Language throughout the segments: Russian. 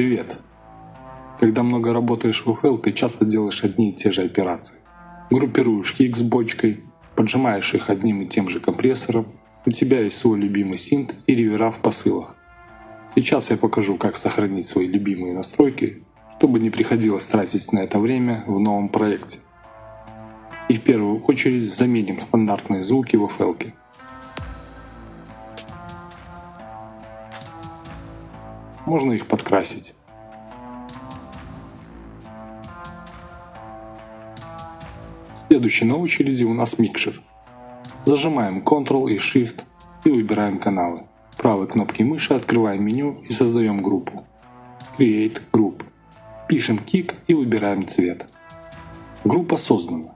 Привет! Когда много работаешь в FL, ты часто делаешь одни и те же операции. Группируешь с бочкой, поджимаешь их одним и тем же компрессором, у тебя есть свой любимый синт и ревера в посылах. Сейчас я покажу, как сохранить свои любимые настройки, чтобы не приходилось тратить на это время в новом проекте. И в первую очередь заменим стандартные звуки в FL. -ке. Можно их подкрасить. Следующий на очереди у нас микшер. Зажимаем Ctrl и Shift и выбираем каналы. Правой кнопкой мыши открываем меню и создаем группу. Create Group. Пишем kick и выбираем цвет. Группа создана.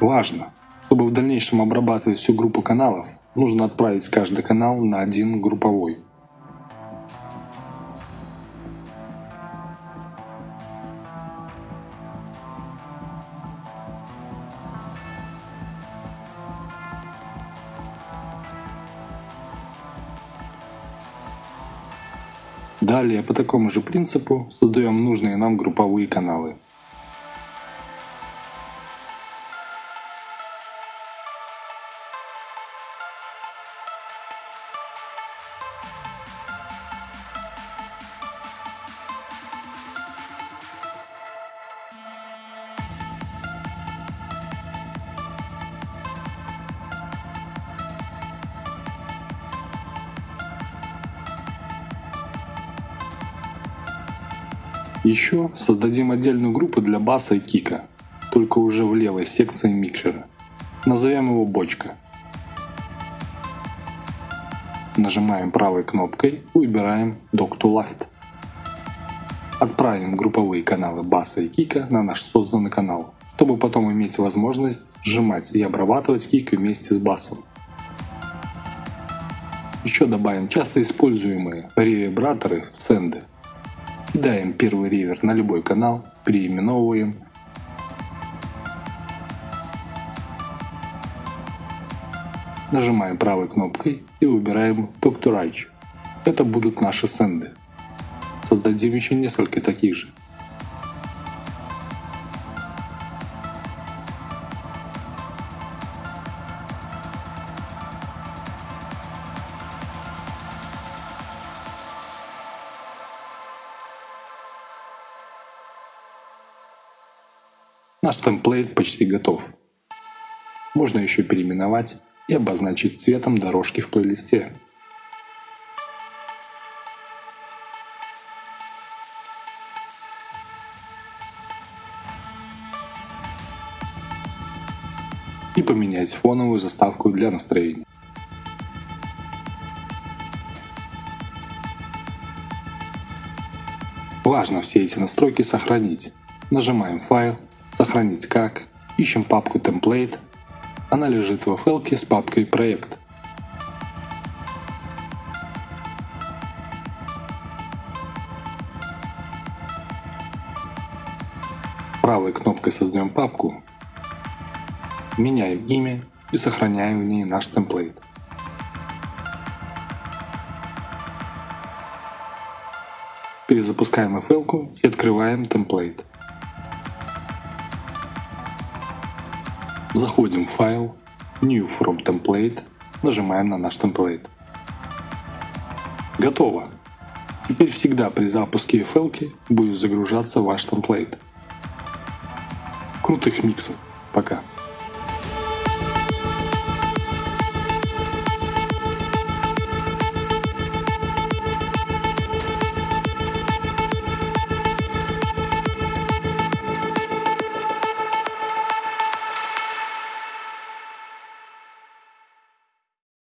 Важно, чтобы в дальнейшем обрабатывать всю группу каналов, нужно отправить каждый канал на один групповой. Далее по такому же принципу создаем нужные нам групповые каналы. Еще создадим отдельную группу для баса и кика, только уже в левой секции микшера. Назовем его бочка. Нажимаем правой кнопкой и выбираем Dock to Left. Отправим групповые каналы баса и кика на наш созданный канал, чтобы потом иметь возможность сжимать и обрабатывать кик вместе с басом. Еще добавим часто используемые ревибраторы в сенды. Кидаем первый ривер на любой канал, переименовываем. Нажимаем правой кнопкой и выбираем Talk to Right. Это будут наши сенды. Создадим еще несколько таких же. Наш темплейт почти готов. Можно еще переименовать и обозначить цветом дорожки в плейлисте. И поменять фоновую заставку для настроения. Важно все эти настройки сохранить. Нажимаем «Файл», Сохранить как. Ищем папку Template. Она лежит в файлке с папкой Проект. Правой кнопкой создаем папку, меняем имя и сохраняем в ней наш темплейт. Перезапускаем FL и открываем темплейт. Заходим в файл, New from Template, нажимаем на наш темплейт. Готово! Теперь всегда при запуске FL будет загружаться ваш темплейт. Крутых миксов! Пока!